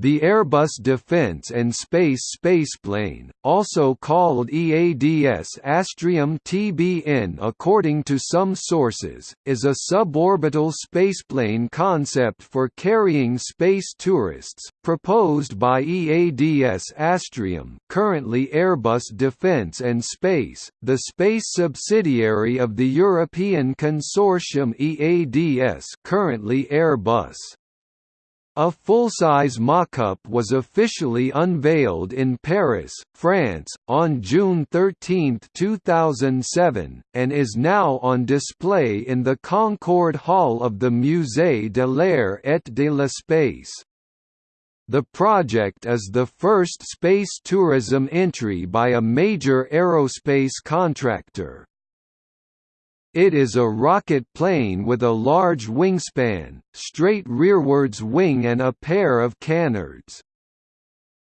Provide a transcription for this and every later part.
The Airbus Defence and Space spaceplane, also called EADS Astrium TBN according to some sources, is a suborbital spaceplane concept for carrying space tourists, proposed by EADS Astrium currently Airbus Defence and Space, the space subsidiary of the European consortium EADS currently Airbus. A full-size mock-up was officially unveiled in Paris, France, on June 13, 2007, and is now on display in the Concorde Hall of the Musée de l'Air et de l'Espace. The project is the first space tourism entry by a major aerospace contractor. It is a rocket plane with a large wingspan, straight rearwards wing and a pair of canards.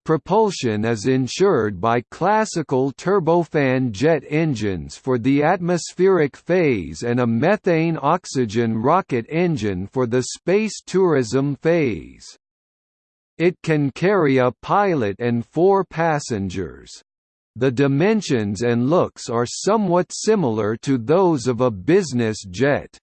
Propulsion is ensured by classical turbofan jet engines for the atmospheric phase and a methane-oxygen rocket engine for the space tourism phase. It can carry a pilot and four passengers. The dimensions and looks are somewhat similar to those of a business jet.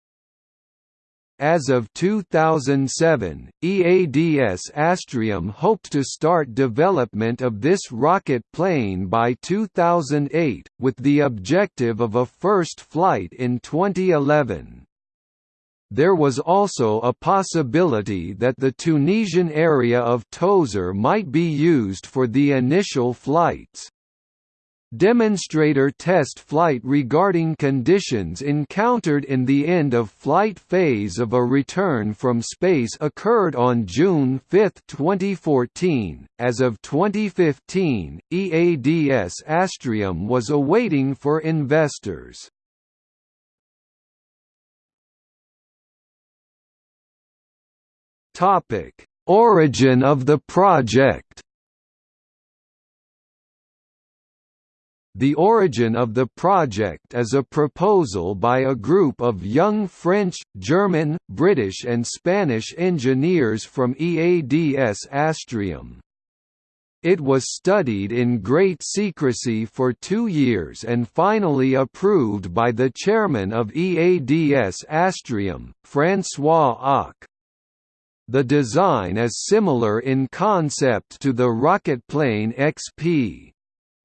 As of 2007, EADS Astrium hoped to start development of this rocket plane by 2008, with the objective of a first flight in 2011. There was also a possibility that the Tunisian area of Tozeur might be used for the initial flights. Demonstrator test flight regarding conditions encountered in the end of flight phase of a return from space occurred on June 5, 2014. As of 2015, EADS Astrium was awaiting for investors. Topic: Origin of the project. The origin of the project is a proposal by a group of young French, German, British and Spanish engineers from EADS Astrium. It was studied in great secrecy for two years and finally approved by the chairman of EADS Astrium, François Auque. The design is similar in concept to the rocketplane XP.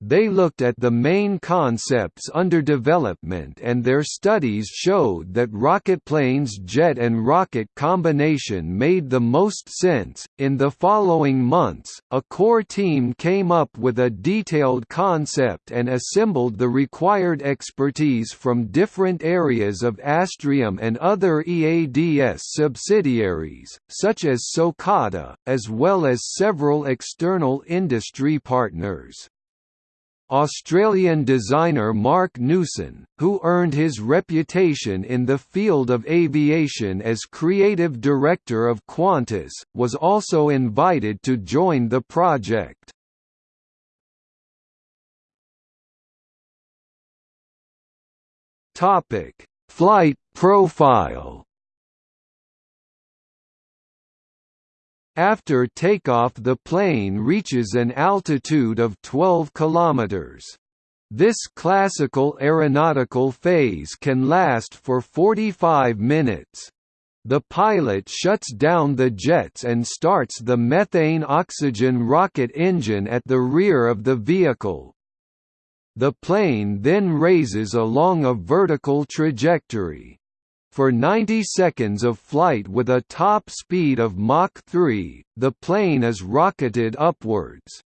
They looked at the main concepts under development and their studies showed that rocketplane's jet and rocket combination made the most sense. In the following months, a core team came up with a detailed concept and assembled the required expertise from different areas of Astrium and other EADS subsidiaries, such as Socata, as well as several external industry partners. Australian designer Marc Newson, who earned his reputation in the field of aviation as creative director of Qantas, was also invited to join the project. Flight profile After takeoff the plane reaches an altitude of 12 km. This classical aeronautical phase can last for 45 minutes. The pilot shuts down the jets and starts the methane-oxygen rocket engine at the rear of the vehicle. The plane then raises along a vertical trajectory. For 90 seconds of flight with a top speed of Mach 3, the plane is rocketed upwards.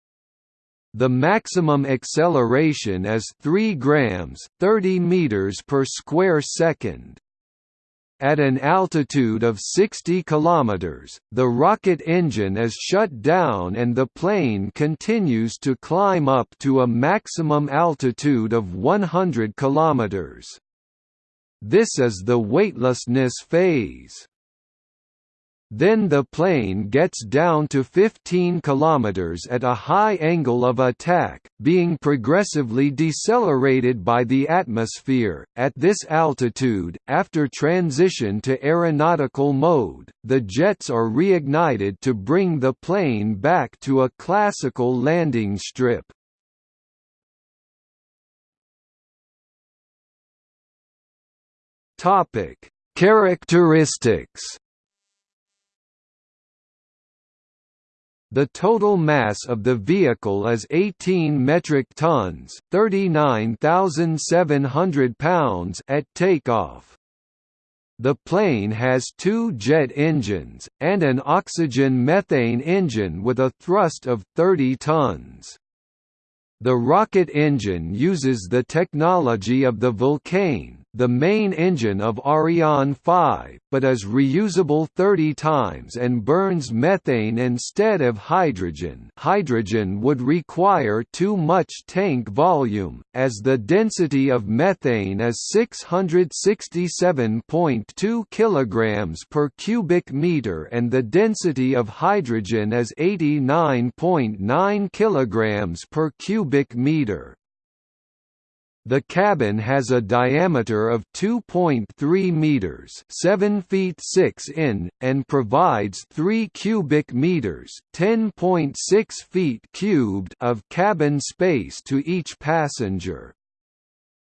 The maximum acceleration is 3 grams 30 meters per square second. At an altitude of 60 km, the rocket engine is shut down and the plane continues to climb up to a maximum altitude of 100 km. This is the weightlessness phase. Then the plane gets down to 15 km at a high angle of attack, being progressively decelerated by the atmosphere. At this altitude, after transition to aeronautical mode, the jets are reignited to bring the plane back to a classical landing strip. Topic: Characteristics The total mass of the vehicle is 18 metric tons, 39,700 pounds at takeoff. The plane has two jet engines, and an oxygen-methane engine with a thrust of 30 tons. The rocket engine uses the technology of the Vulcain, the main engine of Ariane 5, but is reusable 30 times and burns methane instead of hydrogen hydrogen would require too much tank volume, as the density of methane is 667.2 kg per cubic meter and the density of hydrogen is 89.9 kg per cubic meter. The cabin has a diameter of 2.3 meters, 7 feet 6 in, and provides 3 cubic meters, 10.6 feet cubed of cabin space to each passenger.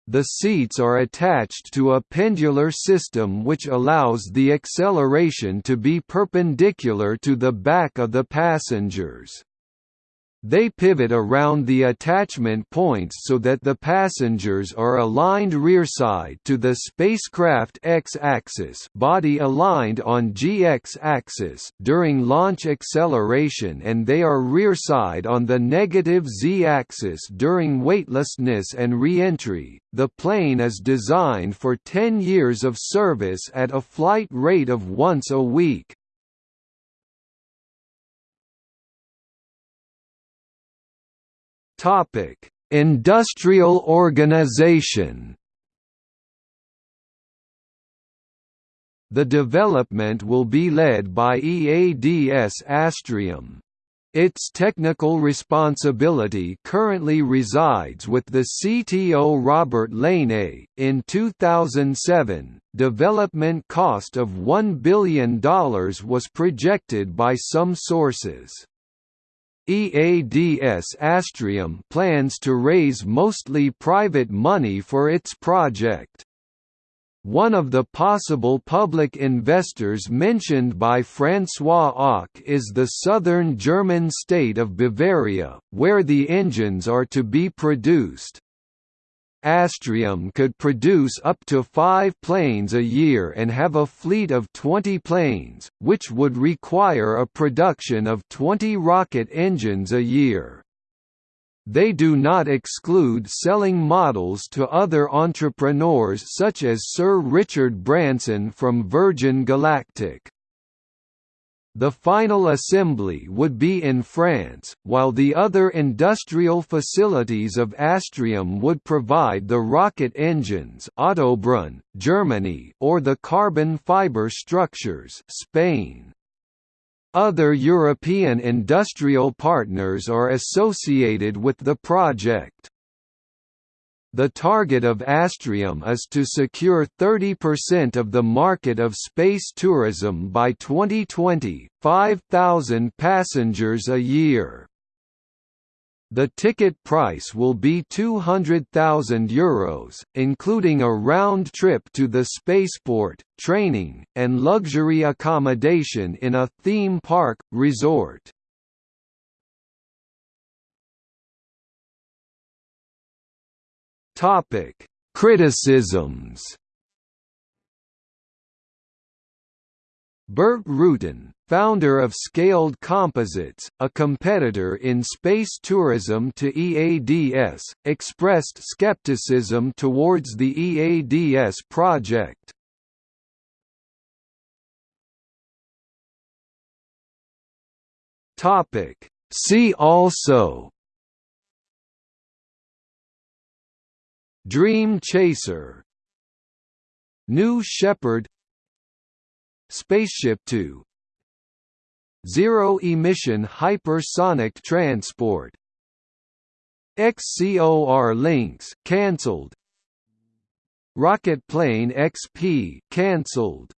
The seats are attached to a pendular system which allows the acceleration to be perpendicular to the back of the passengers. They pivot around the attachment points so that the passengers are aligned rearside to the spacecraft x-axis body aligned on g-x-axis during launch acceleration and they are rearside on the negative z-axis during weightlessness and re-entry. The plane is designed for 10 years of service at a flight rate of once a week. Topic: Industrial organization. The development will be led by EADS Astrium. Its technical responsibility currently resides with the CTO Robert Laine. In 2007, development cost of $1 billion was projected by some sources. EADS Astrium plans to raise mostly private money for its project. One of the possible public investors mentioned by François Auque is the southern German state of Bavaria, where the engines are to be produced. Astrium could produce up to five planes a year and have a fleet of 20 planes, which would require a production of 20 rocket engines a year. They do not exclude selling models to other entrepreneurs such as Sir Richard Branson from Virgin Galactic. The final assembly would be in France, while the other industrial facilities of Astrium would provide the rocket engines Ottobrunn, Germany or the carbon fiber structures Spain. Other European industrial partners are associated with the project. The target of Astrium is to secure 30% of the market of space tourism by 2020, 5,000 passengers a year. The ticket price will be €200,000, Euros, including a round trip to the spaceport, training, and luxury accommodation in a theme park, resort. Topic: Criticisms. Burt Rutan, founder of Scaled Composites, a competitor in space tourism to EADS, expressed skepticism towards the EADS project. See also Dream Chaser New Shepard Spaceship Two Zero-emission hypersonic transport XCOR Lynx cancelled Rocket Plane XP cancelled